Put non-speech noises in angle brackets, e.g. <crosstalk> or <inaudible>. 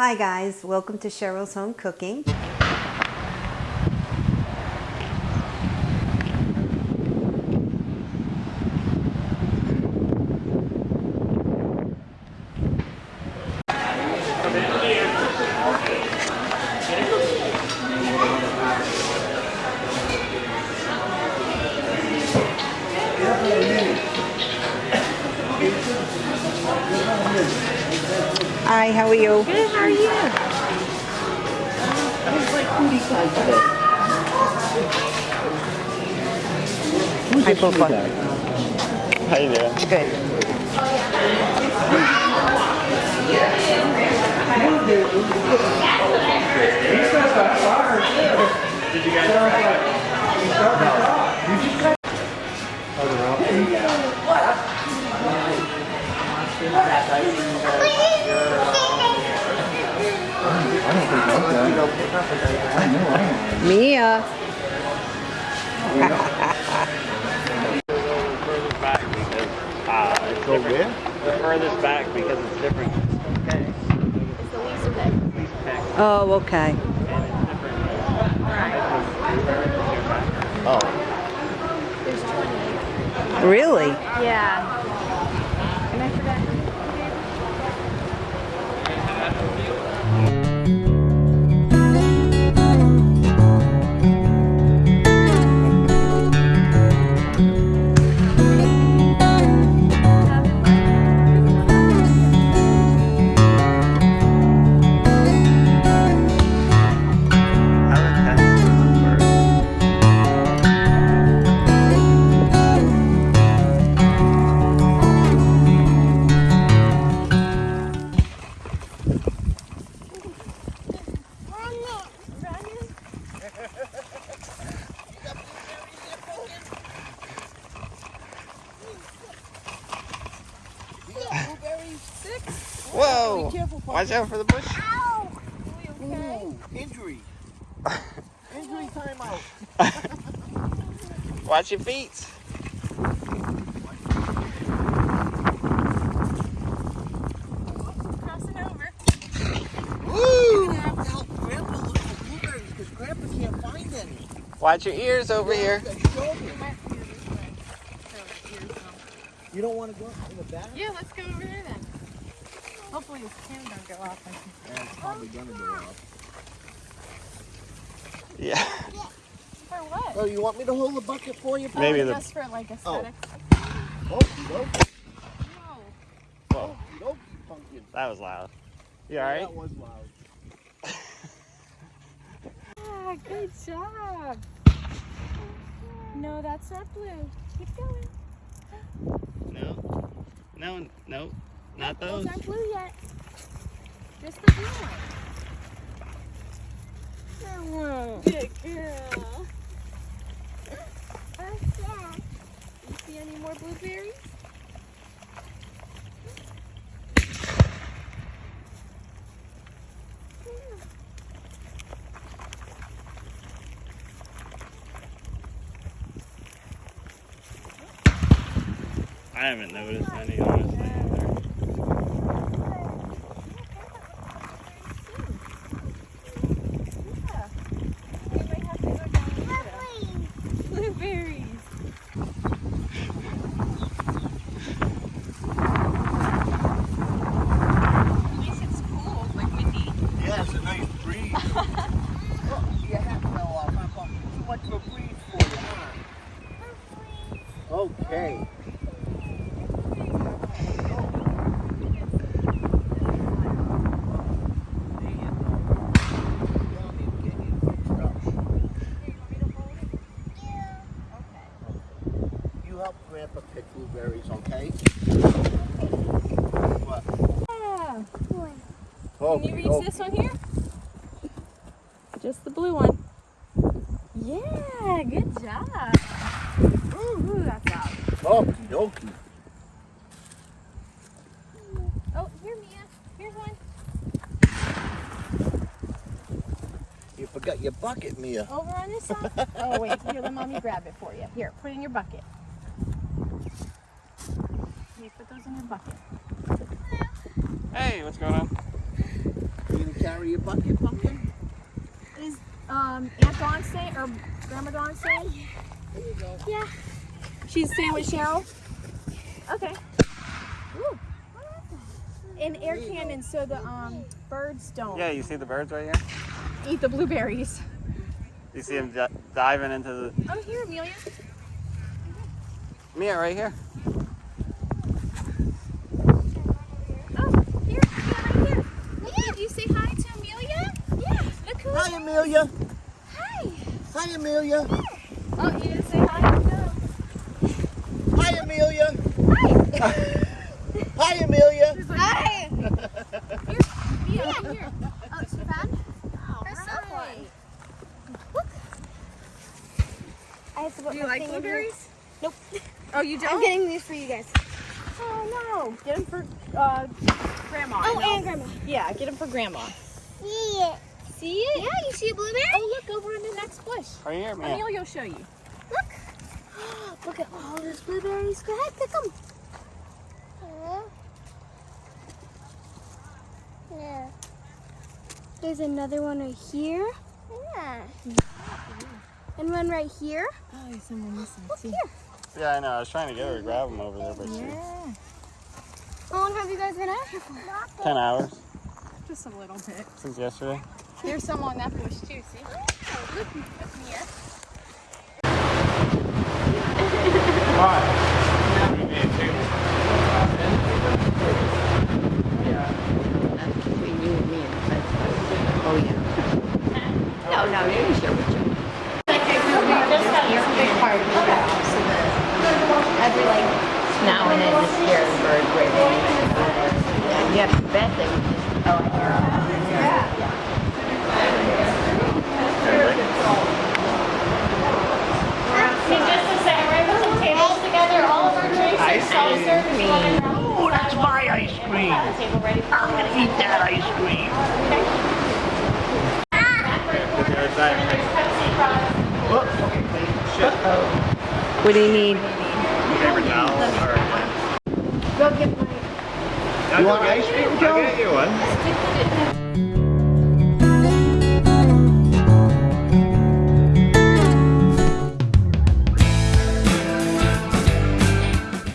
Hi guys, welcome to Cheryl's Home Cooking. Hi, how are you? Good, how are you? Hi, Papa. How you doing? Good. Mia. furthest back because it's different. The furthest back because it's different. Okay. It's the least pick. Least pick Oh, okay. and it's different. Oh, There's 28. Really? Yeah. And I forgot. Whoa! Watch out for the bush. Ooh, injury. <laughs> injury timeout. <laughs> Watch your feet. Crossing over. You're gonna have to help Grandpa look for blueberries because Grandpa can't find any. Watch your ears over here. You don't want to go in the back? Yeah, let's go over there then. Hopefully this can don't go off. Yeah, it's probably gonna go off. Yeah. For what? Oh, you want me to hold the bucket for you? Maybe oh, the- just for like aesthetics. Oh, no, No. Whoa, no, pumpkin. that was loud. You alright? That was loud. Ah, good job. No, that's not blue. Keep going. No. No, no. Not Those those. aren't blue yet. Just the blue one. Good girl. You see any more blueberries? I haven't noticed any, honestly. At least it's cool, like windy. Yeah, it's a nice breeze. <laughs> oh, you have to know, uh, too much of a breeze for you, huh? Okay. Pick blueberries, okay? What? Yeah. Oh, Can you reach oh. this one here? Just the blue one. Yeah, good job. Ooh, ooh that's loud. Oh, Okie dokie. Oh, here, Mia. Here's one. You forgot your bucket, Mia. Over on this side. <laughs> Oh, wait. Here, let mommy grab it for you. Here, put it in your bucket. You put those in your bucket. Hey, what's going on? You gonna carry your bucket, pumpkin? Is um, Aunt Dawn staying or Grandma Dawn staying? Yeah. She's staying with Cheryl? Okay. Ooh. In air cannon so the um, birds don't Yeah, you see the birds right here? eat the blueberries. You see them di- diving into the. Oh, here, Amelia. Mia, right here. Oh, here, yeah, right here. Look, did you say hi to Amelia? Yeah. Look who. Hi, Amelia. Hi. Hi, Amelia. Oh, you didn't say hi? No. Hi, Amelia. Hi, <laughs> hi, Amelia. Hi. <laughs> here, Mia, here. <laughs> Oh, she found her someone. Look. I have to put Do you my like thing in here. blueberries? Nope. Oh, you don't? I'm getting these for you guys. Oh no! Get them for uh, grandma. Oh, and and grandma. yeah, get them for grandma. See it. See it? Yeah, you see a blueberry? Oh, look over in the next bush. Right here, Mia. Amelia will show you. Look. <gasps> Look at all those blueberries. Go ahead, pick them. Yeah. There's another one right here. Yeah. And one right here. Oh, there's someone missing. Look here. Yeah, I know. I was trying to get her to grab them over there, but she. Yeah, How long have you guys been out here for? 10 hours just a little bit. since yesterday. There's some on that bush too. See? Oh, look, look, Mia. Between you and me and the fence. Oh, yeah. No, no, you can share with you. Every like now and then to scare the bird away. You have to bet they would just, oh, I hear 'em. See, just a second, we're gonna put some tables together, all of our drinks are self-serve. if you want to grab them. Oh, that's my ice the table ready I'm gonna eat that ice cream. The other side. Pepsi products. What do you need? Paper towel. Go get my. You want ice cream, Joe? I'll get you one.